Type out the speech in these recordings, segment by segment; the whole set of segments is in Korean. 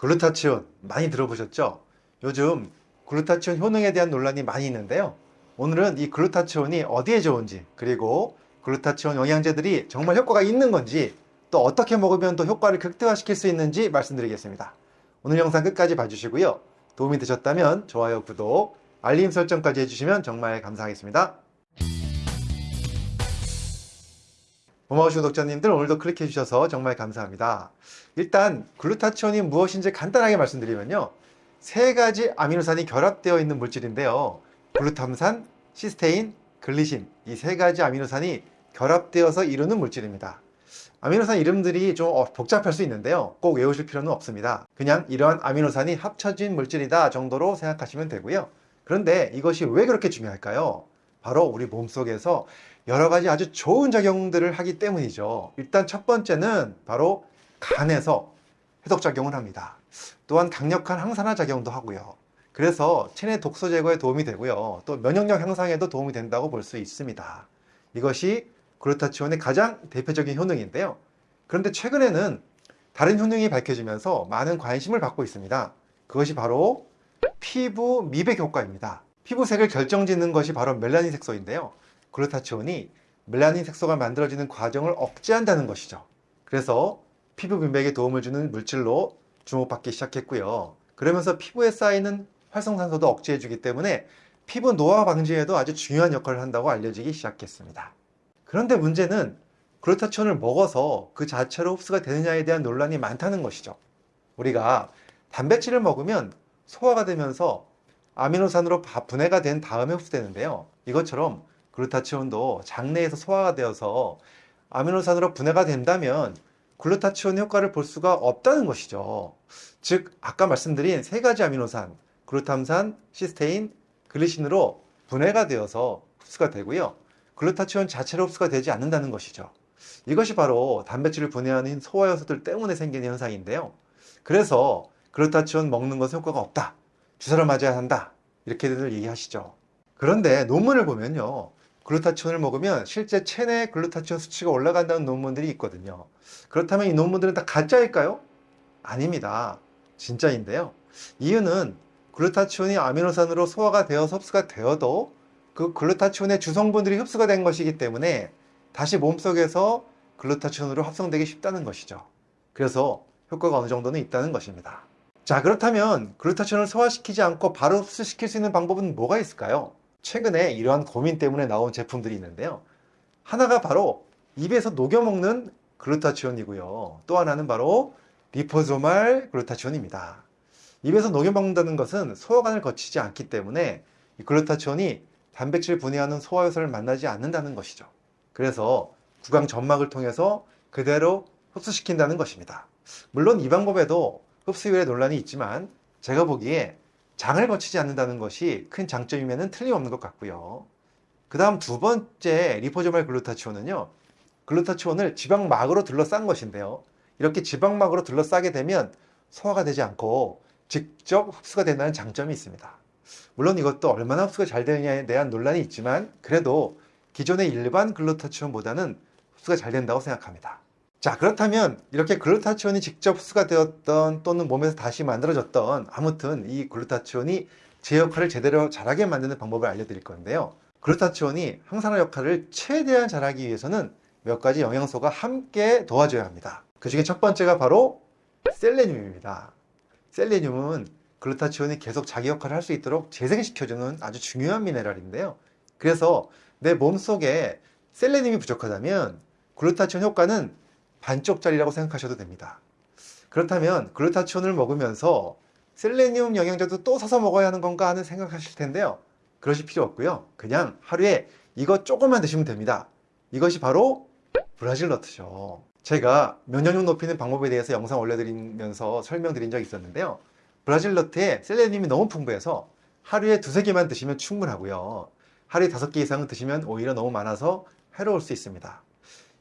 글루타치온 많이 들어보셨죠? 요즘 글루타치온 효능에 대한 논란이 많이 있는데요. 오늘은 이 글루타치온이 어디에 좋은지 그리고 글루타치온 영양제들이 정말 효과가 있는 건지 또 어떻게 먹으면 더 효과를 극대화시킬 수 있는지 말씀드리겠습니다. 오늘 영상 끝까지 봐주시고요. 도움이 되셨다면 좋아요, 구독, 알림 설정까지 해주시면 정말 감사하겠습니다. 고마우신 구독자님들 오늘도 클릭해 주셔서 정말 감사합니다. 일단 글루타치온이 무엇인지 간단하게 말씀드리면요. 세 가지 아미노산이 결합되어 있는 물질인데요. 글루탐산, 시스테인, 글리신 이 세 가지 아미노산이 결합되어서 이루는 물질입니다. 아미노산 이름들이 좀 어, 복잡할 수 있는데요. 꼭 외우실 필요는 없습니다. 그냥 이러한 아미노산이 합쳐진 물질이다 정도로 생각하시면 되고요. 그런데 이것이 왜 그렇게 중요할까요? 바로 우리 몸속에서 여러 가지 아주 좋은 작용들을 하기 때문이죠. 일단 첫 번째는 바로 간에서 해독작용을 합니다. 또한 강력한 항산화 작용도 하고요. 그래서 체내 독소 제거에 도움이 되고요. 또 면역력 향상에도 도움이 된다고 볼 수 있습니다. 이것이 글루타치온의 가장 대표적인 효능인데요. 그런데 최근에는 다른 효능이 밝혀지면서 많은 관심을 받고 있습니다. 그것이 바로 피부 미백 효과입니다. 피부색을 결정짓는 것이 바로 멜라닌 색소인데요. 글루타치온이 멜라닌 색소가 만들어지는 과정을 억제한다는 것이죠. 그래서 피부 미백에 도움을 주는 물질로 주목받기 시작했고요. 그러면서 피부에 쌓이는 활성산소도 억제해주기 때문에 피부 노화 방지에도 아주 중요한 역할을 한다고 알려지기 시작했습니다. 그런데 문제는 글루타치온을 먹어서 그 자체로 흡수가 되느냐에 대한 논란이 많다는 것이죠. 우리가 단백질을 먹으면 소화가 되면서 아미노산으로 분해가 된 다음에 흡수되는데요. 이것처럼 글루타치온도 장내에서 소화가 되어서 아미노산으로 분해가 된다면 글루타치온 효과를 볼 수가 없다는 것이죠. 즉 아까 말씀드린 세 가지 아미노산 글루탐산, 시스테인, 글리신으로 분해가 되어서 흡수가 되고요. 글루타치온 자체로 흡수가 되지 않는다는 것이죠. 이것이 바로 단백질을 분해하는 소화 요소들 때문에 생기는 현상인데요. 그래서 글루타치온 먹는 것은 효과가 없다. 주사를 맞아야 한다. 이렇게들 얘기하시죠. 그런데 논문을 보면요. 글루타치온을 먹으면 실제 체내 글루타치온 수치가 올라간다는 논문들이 있거든요. 그렇다면 이 논문들은 다 가짜일까요? 아닙니다. 진짜인데요. 이유는 글루타치온이 아미노산으로 소화가 되어서 흡수가 되어도 그 글루타치온의 주성분들이 흡수가 된 것이기 때문에 다시 몸속에서 글루타치온으로 합성되기 쉽다는 것이죠. 그래서 효과가 어느 정도는 있다는 것입니다. 자 그렇다면 글루타치온을 소화시키지 않고 바로 흡수시킬 수 있는 방법은 뭐가 있을까요? 최근에 이러한 고민 때문에 나온 제품들이 있는데요. 하나가 바로 입에서 녹여 먹는 글루타치온이고요. 또 하나는 바로 리포소말 글루타치온입니다. 입에서 녹여 먹는다는 것은 소화관을 거치지 않기 때문에 이 글루타치온이 단백질 분해하는 소화효소를 만나지 않는다는 것이죠. 그래서 구강 점막을 통해서 그대로 흡수시킨다는 것입니다. 물론 이 방법에도 흡수율에 논란이 있지만 제가 보기에 장을 거치지 않는다는 것이 큰 장점이면 틀림없는 것 같고요. 그 다음 두 번째 리포조말 글루타치온은요. 글루타치온을 지방막으로 둘러싼 것인데요. 이렇게 지방막으로 둘러싸게 되면 소화가 되지 않고 직접 흡수가 된다는 장점이 있습니다. 물론 이것도 얼마나 흡수가 잘 되느냐에 대한 논란이 있지만 그래도 기존의 일반 글루타치온보다는 흡수가 잘 된다고 생각합니다. 자 그렇다면 이렇게 글루타치온이 직접 흡수가 되었던 또는 몸에서 다시 만들어졌던 아무튼 이 글루타치온이 제 역할을 제대로 잘하게 만드는 방법을 알려드릴 건데요. 글루타치온이 항산화 역할을 최대한 잘하기 위해서는 몇 가지 영양소가 함께 도와줘야 합니다. 그 중에 첫 번째가 바로 셀레늄입니다. 셀레늄은 글루타치온이 계속 자기 역할을 할 수 있도록 재생시켜주는 아주 중요한 미네랄인데요. 그래서 내 몸속에 셀레늄이 부족하다면 글루타치온 효과는 반쪽짜리라고 생각하셔도 됩니다. 그렇다면 글루타치온을 먹으면서 셀레늄 영양제도 또 사서 먹어야 하는 건가 하는 생각하실 텐데요. 그러실 필요 없고요. 그냥 하루에 이거 조금만 드시면 됩니다. 이것이 바로 브라질 너트죠. 제가 면역력 높이는 방법에 대해서 영상 올려드리면서 설명드린 적이 있었는데요. 브라질 너트에 셀레늄이 너무 풍부해서 하루에 두세 개만 드시면 충분하고요. 하루에 다섯 개 이상은 드시면 오히려 너무 많아서 해로울 수 있습니다.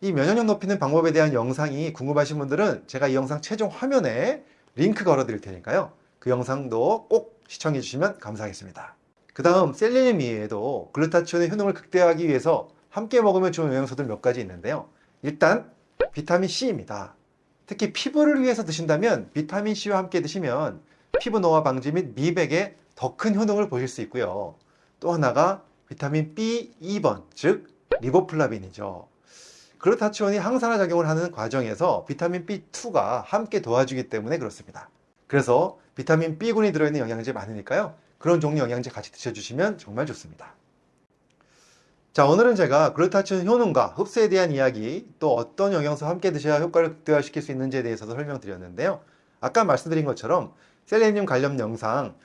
이 면역력 높이는 방법에 대한 영상이 궁금하신 분들은 제가 이 영상 최종 화면에 링크 걸어 드릴 테니까요. 그 영상도 꼭 시청해 주시면 감사하겠습니다. 그 다음 셀레늄 이외에도 글루타치온의 효능을 극대화하기 위해서 함께 먹으면 좋은 영양소들 몇 가지 있는데요. 일단 비타민 C입니다. 특히 피부를 위해서 드신다면 비타민C와 함께 드시면 피부 노화 방지 및 미백에 더 큰 효능을 보실 수 있고요. 또 하나가 비타민 B2번, 즉 리보플라빈이죠. 글루타치온이 항산화 작용을 하는 과정에서 비타민 B2가 함께 도와주기 때문에 그렇습니다. 그래서 비타민 B군이 들어있는 영양제 많으니까요. 그런 종류 영양제 같이 드셔주시면 정말 좋습니다. 자, 오늘은 제가 글루타치온 효능과 흡수에 대한 이야기, 또 어떤 영양소 함께 드셔야 효과를 극대화시킬 수 있는지에 대해서도 설명드렸는데요. 아까 말씀드린 것처럼 셀레늄 관련 영상,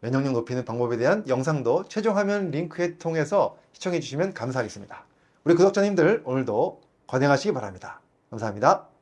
면역력 높이는 방법에 대한 영상도 최종 화면 링크에 통해서 시청해 주시면 감사하겠습니다. 우리 구독자님들 오늘도 건강하시기 바랍니다. 감사합니다.